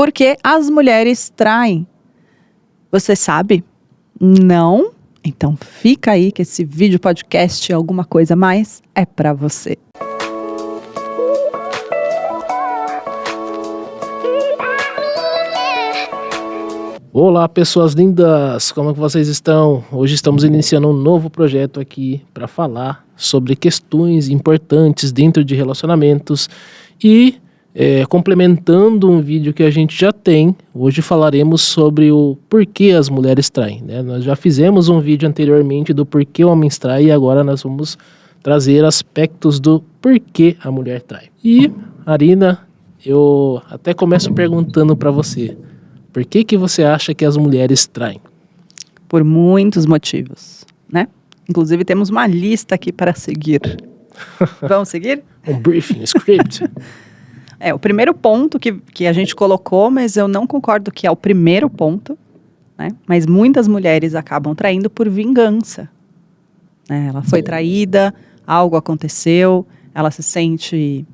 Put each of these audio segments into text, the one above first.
Porque as mulheres traem. Você sabe? Não? Então fica aí que esse vídeo podcast alguma coisa mais é para você. Olá, pessoas lindas! Como é que vocês estão? Hoje estamos iniciando um novo projeto aqui para falar sobre questões importantes dentro de relacionamentos e é, complementando um vídeo que a gente já tem, hoje falaremos sobre o porquê as mulheres traem. Né? Nós já fizemos um vídeo anteriormente do porquê homens traem e agora nós vamos trazer aspectos do porquê a mulher trai. E, Arina, eu até começo perguntando para você. Por que, que você acha que as mulheres traem? Por muitos motivos, né? Inclusive temos uma lista aqui para seguir. Vamos seguir? um briefing, um script. é, o primeiro ponto que, que a gente colocou, mas eu não concordo que é o primeiro ponto, né? Mas muitas mulheres acabam traindo por vingança. Né? Ela foi traída, algo aconteceu, ela se sente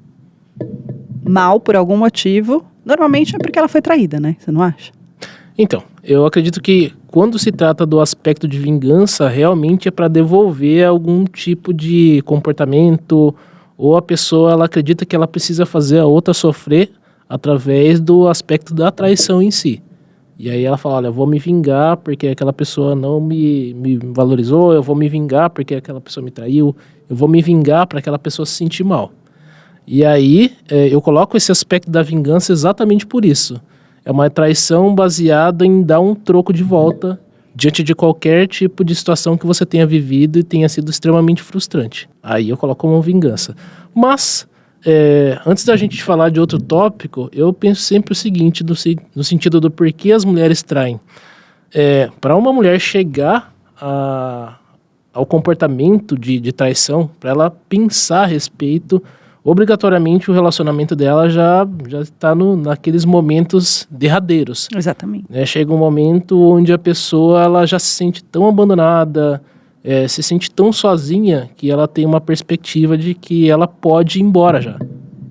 mal por algum motivo Normalmente é porque ela foi traída, né? Você não acha? Então, eu acredito que quando se trata do aspecto de vingança, realmente é para devolver algum tipo de comportamento ou a pessoa ela acredita que ela precisa fazer a outra sofrer através do aspecto da traição em si. E aí ela fala, olha, eu vou me vingar porque aquela pessoa não me, me valorizou, eu vou me vingar porque aquela pessoa me traiu, eu vou me vingar para aquela pessoa se sentir mal. E aí é, eu coloco esse aspecto da vingança exatamente por isso. É uma traição baseada em dar um troco de volta diante de qualquer tipo de situação que você tenha vivido e tenha sido extremamente frustrante. Aí eu coloco como vingança. Mas, é, antes da gente falar de outro tópico, eu penso sempre o seguinte, no, no sentido do porquê as mulheres traem. É, Para uma mulher chegar a, ao comportamento de, de traição, para ela pensar a respeito obrigatoriamente o relacionamento dela já já está naqueles momentos derradeiros. Exatamente. Né? Chega um momento onde a pessoa ela já se sente tão abandonada, é, se sente tão sozinha que ela tem uma perspectiva de que ela pode ir embora já.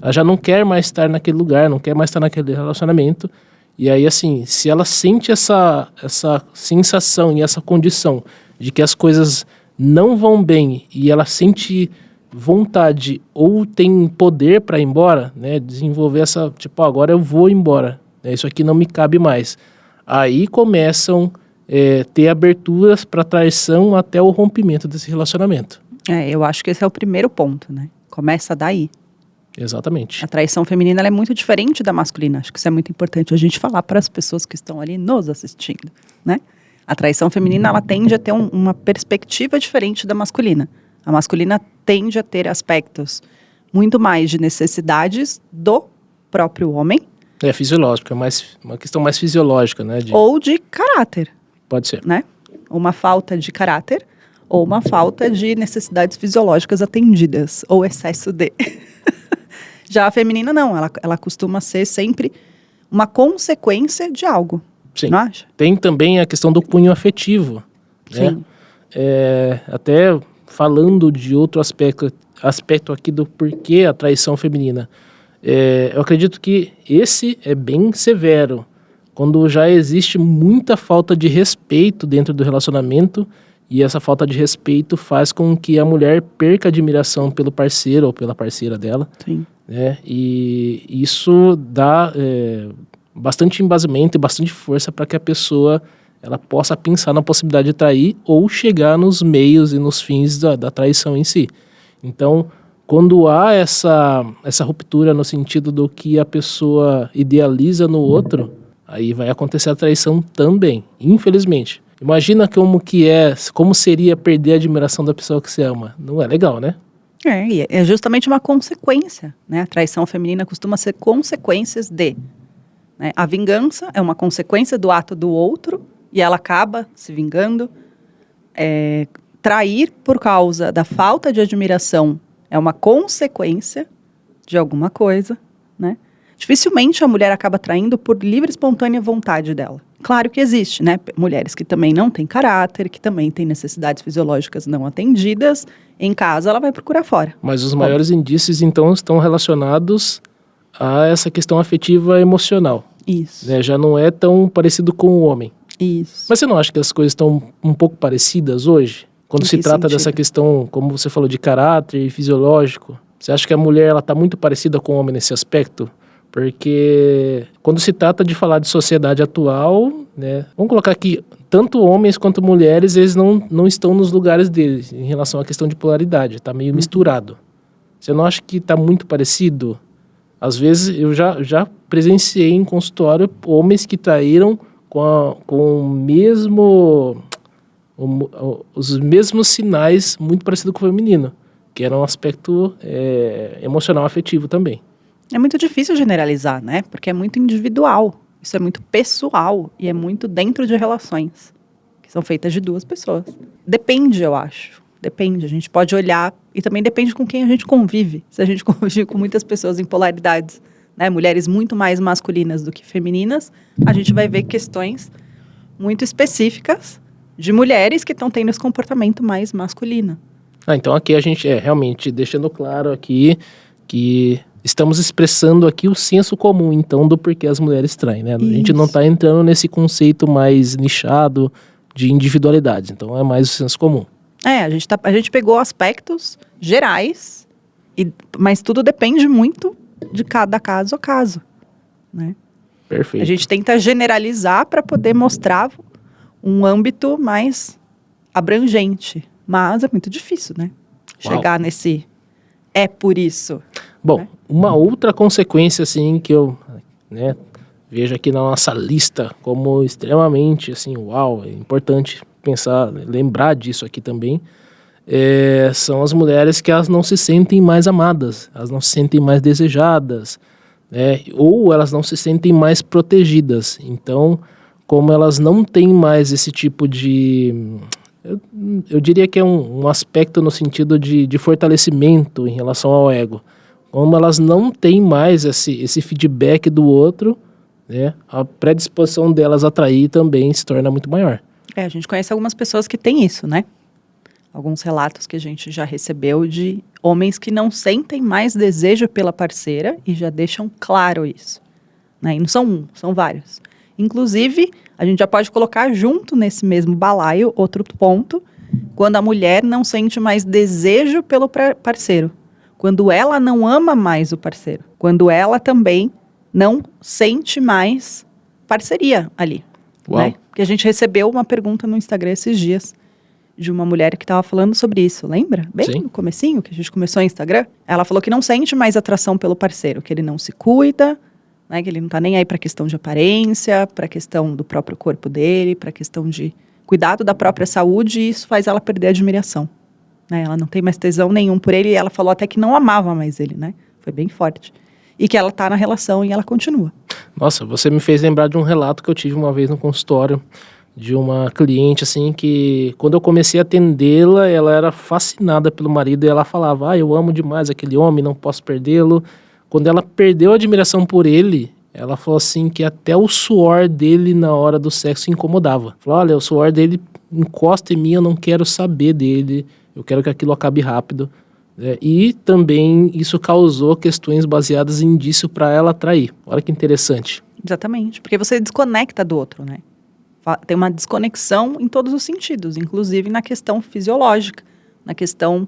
Ela já não quer mais estar naquele lugar, não quer mais estar naquele relacionamento. E aí, assim, se ela sente essa, essa sensação e essa condição de que as coisas não vão bem e ela sente vontade ou tem poder para ir embora, né? Desenvolver essa, tipo, agora eu vou embora, né? isso aqui não me cabe mais. Aí começam é, ter aberturas para traição até o rompimento desse relacionamento. É, eu acho que esse é o primeiro ponto, né? Começa daí. Exatamente. A traição feminina é muito diferente da masculina. Acho que isso é muito importante a gente falar para as pessoas que estão ali nos assistindo, né? A traição feminina ela tende a ter um, uma perspectiva diferente da masculina. A masculina tende a ter aspectos muito mais de necessidades do próprio homem. É fisiológico, é mais, uma questão mais fisiológica, né? De... Ou de caráter. Pode ser. Né? Uma falta de caráter ou uma falta de necessidades fisiológicas atendidas, ou excesso de. Já a feminina não, ela, ela costuma ser sempre uma consequência de algo. Sim. Tem também a questão do cunho afetivo. Né? Sim. É, até falando de outro aspecto, aspecto aqui do porquê a traição feminina. É, eu acredito que esse é bem severo, quando já existe muita falta de respeito dentro do relacionamento e essa falta de respeito faz com que a mulher perca admiração pelo parceiro ou pela parceira dela. Sim. Né? E isso dá é, bastante embasamento e bastante força para que a pessoa ela possa pensar na possibilidade de trair ou chegar nos meios e nos fins da, da traição em si. Então, quando há essa, essa ruptura no sentido do que a pessoa idealiza no outro, aí vai acontecer a traição também, infelizmente. Imagina como que é, como seria perder a admiração da pessoa que você ama. Não é legal, né? É, é justamente uma consequência, né? A traição feminina costuma ser consequências de. Né? A vingança é uma consequência do ato do outro e ela acaba se vingando. É, trair por causa da falta de admiração é uma consequência de alguma coisa, né? Dificilmente a mulher acaba traindo por livre e espontânea vontade dela. Claro que existe, né? Mulheres que também não têm caráter, que também têm necessidades fisiológicas não atendidas. Em casa, ela vai procurar fora. Mas os maiores indícios, então, estão relacionados a essa questão afetiva emocional. Isso. Né? Já não é tão parecido com o homem. Isso. Mas você não acha que as coisas estão um pouco parecidas hoje? Quando se trata sentido? dessa questão, como você falou, de caráter e fisiológico. Você acha que a mulher ela está muito parecida com o homem nesse aspecto? Porque quando se trata de falar de sociedade atual, né, vamos colocar aqui, tanto homens quanto mulheres, eles não, não estão nos lugares deles em relação à questão de polaridade, está meio misturado. Você não acha que está muito parecido? Às vezes eu já, já presenciei em consultório homens que traíram com, com o mesmo o mo- o- os mesmos sinais muito parecido com o feminino, que era um aspecto é, emocional afetivo também. É muito difícil generalizar, né? Porque é muito individual. Isso é muito pessoal e é muito dentro de relações que são feitas de duas pessoas. Depende, eu acho. Depende. A gente pode olhar e também depende com quem a gente convive. Se a gente convive com muitas pessoas em polaridades, né? Mulheres muito mais masculinas do que femininas, a gente vai ver questões muito específicas de mulheres que estão tendo esse comportamento mais masculino. Ah, então aqui a gente é realmente deixando claro aqui que estamos expressando aqui o senso comum, então, do porquê as mulheres traem, né? A gente não Isso. está entrando nesse conceito mais nichado de individualidade, então é mais o senso comum. É, a gente, tá, a gente pegou aspectos gerais, e, mas tudo depende muito de cada caso a caso. Né? Perfeito. A gente tenta generalizar para poder mostrar um âmbito mais abrangente. Mas é muito difícil, né? Uau. Chegar nesse é por isso. Bom, né? uma outra consequência, assim, que eu né, vejo aqui na nossa lista como extremamente, assim, uau, é importante pensar, lembrar disso aqui também, é, são as mulheres que elas não se sentem mais amadas, elas não se sentem mais desejadas, né, ou elas não se sentem mais protegidas. Então, como elas não têm mais esse tipo de eu, eu diria que é um, um aspecto no sentido de, de fortalecimento em relação ao ego. Como elas não têm mais esse, esse feedback do outro, né, a predisposição delas a trair também se torna muito maior. É, a gente conhece algumas pessoas que têm isso, né? Alguns relatos que a gente já recebeu de homens que não sentem mais desejo pela parceira e já deixam claro isso. Né? E não são um, são vários. Inclusive, a gente já pode colocar junto nesse mesmo balaio outro ponto, quando a mulher não sente mais desejo pelo parceiro. Quando ela não ama mais o parceiro. Quando ela também não sente mais parceria ali. Uau. Né? Porque a gente recebeu uma pergunta no Instagram esses dias de uma mulher que estava falando sobre isso, lembra? Bem Sim. no comecinho que a gente começou o Instagram. Ela falou que não sente mais atração pelo parceiro, que ele não se cuida, né, que ele não tá nem aí para questão de aparência, para questão do próprio corpo dele, para questão de cuidado da própria saúde, e isso faz ela perder a admiração. Né? Ela não tem mais tesão nenhum por ele, e ela falou até que não amava mais ele, né? Foi bem forte. E que ela tá na relação e ela continua. Nossa, você me fez lembrar de um relato que eu tive uma vez no consultório de uma cliente assim que quando eu comecei a atendê-la, ela era fascinada pelo marido e ela falava: "Ah, eu amo demais aquele homem, não posso perdê-lo". Quando ela perdeu a admiração por ele, ela falou assim que até o suor dele na hora do sexo incomodava. Falou: "Olha, o suor dele encosta em mim, eu não quero saber dele, eu quero que aquilo acabe rápido". É, e também isso causou questões baseadas em indício para ela atrair. Olha que interessante. Exatamente, porque você desconecta do outro, né? Tem uma desconexão em todos os sentidos, inclusive na questão fisiológica, na questão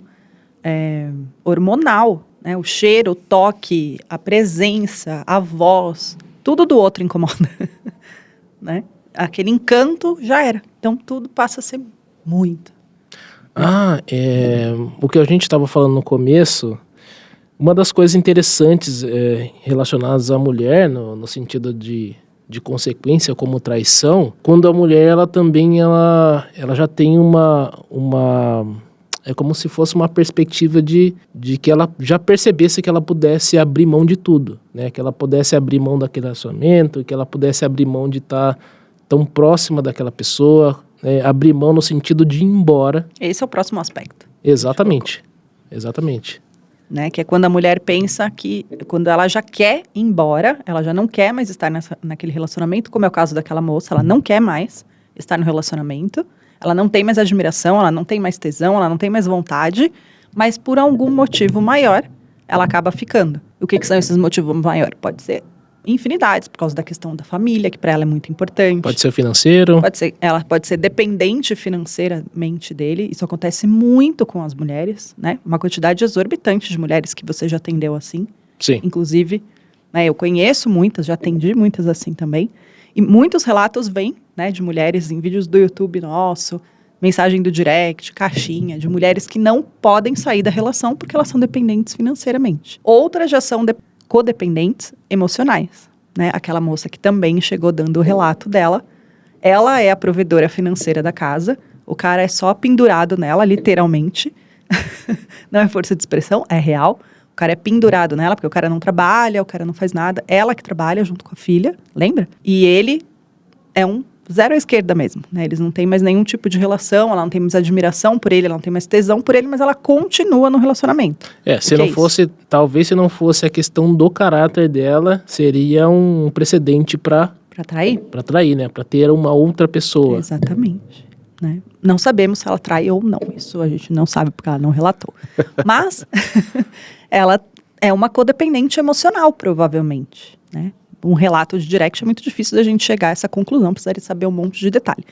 é, hormonal, né? O cheiro, o toque, a presença, a voz, tudo do outro incomoda, né? Aquele encanto já era. Então tudo passa a ser muito. Ah, é, o que a gente estava falando no começo, uma das coisas interessantes é, relacionadas à mulher, no, no sentido de, de consequência como traição, quando a mulher ela também ela, ela já tem uma, uma é como se fosse uma perspectiva de, de que ela já percebesse que ela pudesse abrir mão de tudo, né? Que ela pudesse abrir mão daquele relacionamento, que ela pudesse abrir mão de estar tão próxima daquela pessoa, né? abrir mão no sentido de ir embora. Esse é o próximo aspecto. Exatamente. Exatamente. Né? Que é quando a mulher pensa que, quando ela já quer ir embora, ela já não quer mais estar nessa, naquele relacionamento, como é o caso daquela moça, ela não quer mais estar no relacionamento, ela não tem mais admiração, ela não tem mais tesão, ela não tem mais vontade, mas por algum motivo maior, ela acaba ficando. O que, que são esses motivos maiores? Pode ser infinidades, por causa da questão da família, que para ela é muito importante. Pode ser financeiro. Pode ser, ela pode ser dependente financeiramente dele. Isso acontece muito com as mulheres, né? Uma quantidade exorbitante de mulheres que você já atendeu assim. Sim. Inclusive, né, eu conheço muitas, já atendi muitas assim também. E muitos relatos vêm, né, de mulheres em vídeos do YouTube nosso, mensagem do direct, caixinha, de mulheres que não podem sair da relação porque elas são dependentes financeiramente. Outras já são de codependentes emocionais, né? Aquela moça que também chegou dando o relato dela, ela é a provedora financeira da casa, o cara é só pendurado nela, literalmente. não é força de expressão, é real. O cara é pendurado nela, porque o cara não trabalha, o cara não faz nada. Ela que trabalha junto com a filha, lembra? E ele é um zero à esquerda mesmo, né? Eles não têm mais nenhum tipo de relação, ela não tem mais admiração por ele, ela não tem mais tesão por ele, mas ela continua no relacionamento. É, se não é fosse, talvez se não fosse a questão do caráter dela, seria um precedente para Pra trair? para trair, né? Para ter uma outra pessoa. Exatamente. Né? Não sabemos se ela trai ou não. Isso a gente não sabe porque ela não relatou. Mas ela é uma codependente emocional, provavelmente. Né? Um relato de direct é muito difícil da gente chegar a essa conclusão, precisaria saber um monte de detalhe.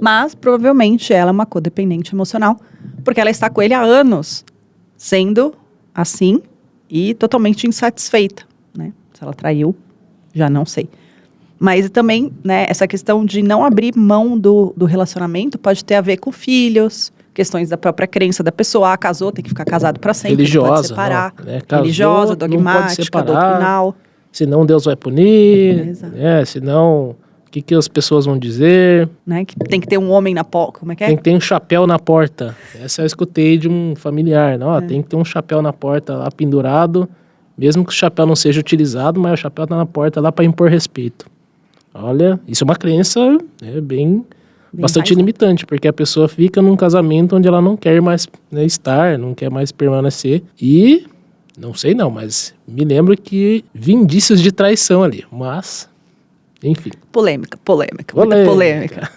Mas provavelmente ela é uma codependente emocional, porque ela está com ele há anos, sendo assim e totalmente insatisfeita. Né? Se ela traiu, já não sei. Mas também, né, essa questão de não abrir mão do, do relacionamento pode ter a ver com filhos, questões da própria crença da pessoa. Ah, casou, tem que ficar casado para sempre, não pode Religiosa, separar. não, né? Casou, Religiosa, não pode dogmática, separar. doutrinal. Senão Deus vai punir, Exato. né? Senão, o que, que as pessoas vão dizer? Né, que tem que ter um homem na porta. Como é que é? Tem que ter um chapéu na porta. Essa eu escutei de um familiar. Não, ó, Tem que ter um chapéu na porta lá pendurado, mesmo que o chapéu não seja utilizado, mas o chapéu tá na porta lá para impor respeito. Olha, isso é uma crença né, bem, Bem bastante mais- limitante, porque a pessoa fica num casamento onde ela não quer mais né, estar, não quer mais permanecer. E não sei não, mas me lembro que vi indícios de traição ali. Mas, enfim. Polêmica, polêmica, muita polêmica.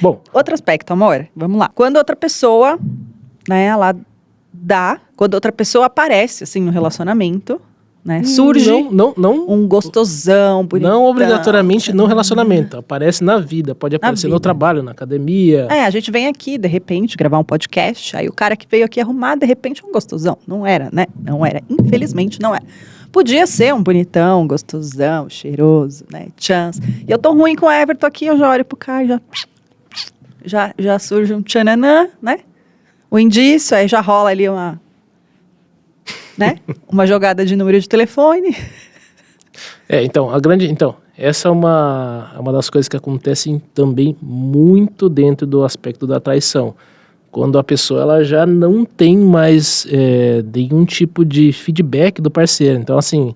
Bom, Outro aspecto, amor, vamos lá. Quando outra pessoa, né, ela dá, quando outra pessoa aparece, assim, no relacionamento, né, surge Não, não, não, um gostosão, bonitão. não obrigatoriamente no relacionamento. Aparece na vida, pode aparecer no vida. trabalho, na academia. É, a gente vem aqui, de repente, gravar um podcast, aí o cara que veio aqui arrumar, de repente, é um gostosão. Não era, né? Não era. Infelizmente, não era. Podia ser um bonitão, gostosão, cheiroso, né? Chance. E eu tô ruim com o Everton aqui, eu já olho pro cara e já... Já, já surge um tchananã, né? O indício, aí já rola ali uma... Né? Uma jogada de número de telefone. É, então, a grande. Então, essa é uma, uma das coisas que acontecem também muito dentro do aspecto da traição. Quando a pessoa ela já não tem mais é, nenhum tipo de feedback do parceiro. Então, assim,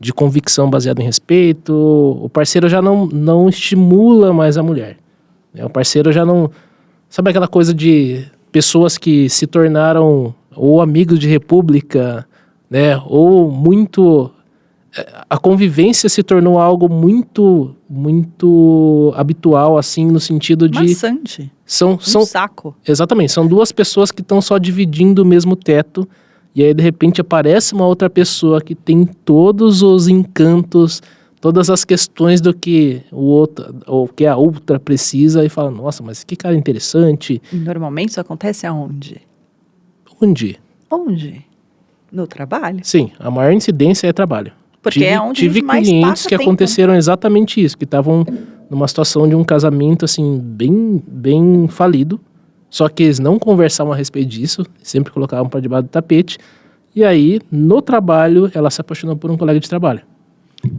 de convicção baseada em respeito, o parceiro já não, não estimula mais a mulher. né? O parceiro já não. Sabe aquela coisa de pessoas que se tornaram ou amigos de república, né? Ou muito a convivência se tornou algo muito muito habitual assim no sentido de Maçante. são Um são saco. exatamente são duas pessoas que estão só dividindo o mesmo teto e aí de repente aparece uma outra pessoa que tem todos os encantos todas as questões do que o outro ou que a outra precisa e fala nossa mas que cara interessante normalmente isso acontece aonde? onde Onde? No trabalho. sim a maior incidência é trabalho Porque tive, é onde tive clientes que tempo. aconteceram exatamente isso, que estavam numa situação de um casamento assim bem bem falido, só que eles não conversavam a respeito disso, sempre colocavam para debaixo do tapete. E aí, no trabalho, ela se apaixonou por um colega de trabalho.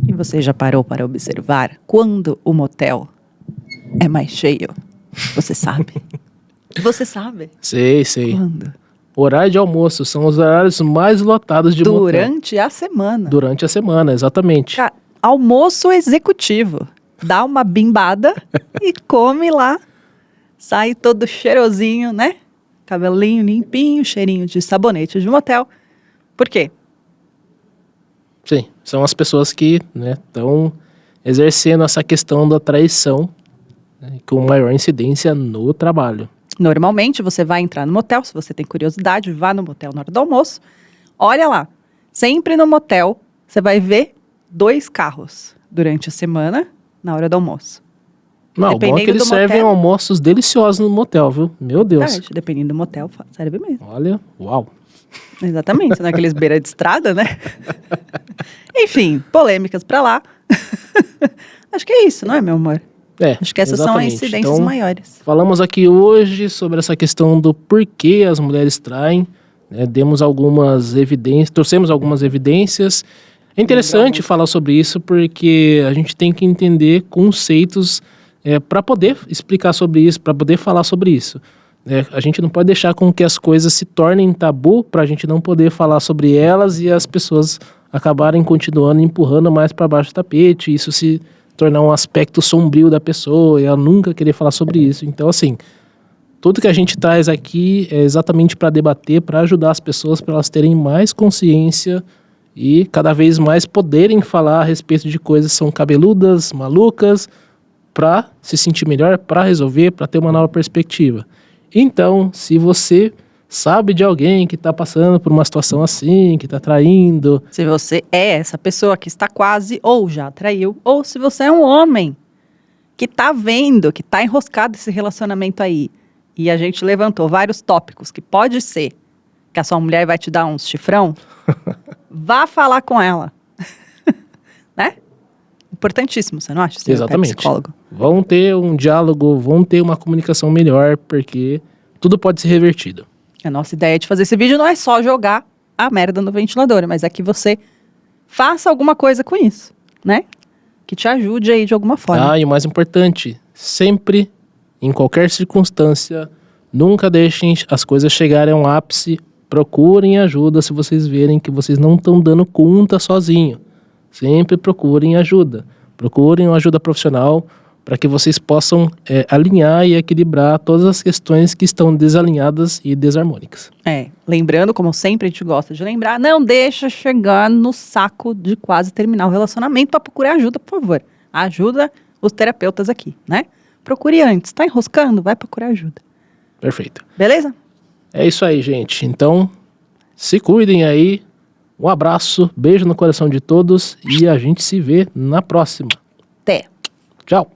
E você já parou para observar quando o motel é mais cheio? Você sabe? Você sabe? Sei, sei. Quando? Horário de almoço são os horários mais lotados de motel. Durante a semana. Durante a semana, exatamente. Ca- Almoço executivo. Dá uma bimbada e come lá. Sai todo cheirosinho, né? Cabelinho limpinho, cheirinho de sabonete de motel. Por quê? Sim, são as pessoas que estão exercendo essa questão da traição né, com maior incidência no trabalho. Normalmente você vai entrar no motel, se você tem curiosidade, vá no motel na hora do almoço. Olha lá, sempre no motel você vai ver dois carros durante a semana na hora do almoço. Não, bom é que eles servem motel. almoços deliciosos no motel, viu? Meu Deus. Verdade, dependendo do motel, serve mesmo. Olha, uau. Exatamente, naqueles beira de estrada, né? Enfim, polêmicas pra lá. Acho que é isso, não é, meu amor? É, Acho que essas exatamente. são as incidências Então, maiores. Falamos aqui hoje sobre essa questão do porquê as mulheres traem. né? Demos algumas evidências, trouxemos algumas evidências. É interessante falar sobre isso porque a gente tem que entender conceitos para poder explicar sobre isso, para poder falar sobre isso. né? a gente não pode deixar com que as coisas se tornem tabu para a gente não poder falar sobre elas e as pessoas acabarem continuando empurrando mais para baixo do tapete. Isso se tornar um aspecto sombrio da pessoa e ela nunca querer falar sobre isso. Então, assim, tudo que a gente traz aqui é exatamente para debater, para ajudar as pessoas, para elas terem mais consciência e cada vez mais poderem falar a respeito de coisas que são cabeludas, malucas, para se sentir melhor, para resolver, para ter uma nova perspectiva. Então, se você sabe de alguém que está passando por uma situação assim, que está traindo, Se você é essa pessoa que está quase ou já traiu, ou se você é um homem que tá vendo, que tá enroscado esse relacionamento aí, e a gente levantou vários tópicos que pode ser que a sua mulher vai te dar uns chifrão, vá falar com ela. né? Importantíssimo, você não acha? Seu Exatamente. psicólogo. vão ter um diálogo, vão ter uma comunicação melhor, porque tudo pode ser revertido. A nossa ideia de fazer esse vídeo não é só jogar a merda no ventilador, mas é que você faça alguma coisa com isso, né? Que te ajude aí de alguma forma. Ah, e o mais importante, sempre, em qualquer circunstância, nunca deixem as coisas chegarem a um ápice. Procurem ajuda se vocês verem que vocês não estão dando conta sozinho. Sempre procurem ajuda. Procurem uma ajuda profissional para que vocês possam é, alinhar e equilibrar todas as questões que estão desalinhadas e desarmônicas. É, lembrando, como sempre a gente gosta de lembrar, não deixa chegar no saco de quase terminar o relacionamento para procurar ajuda, por favor. Ajuda os terapeutas aqui, né? Procure antes. Tá enroscando? Vai procurar ajuda. Perfeito. Beleza? É isso aí, gente. Então, se cuidem aí. Um abraço, beijo no coração de todos e a gente se vê na próxima. Até. Tchau.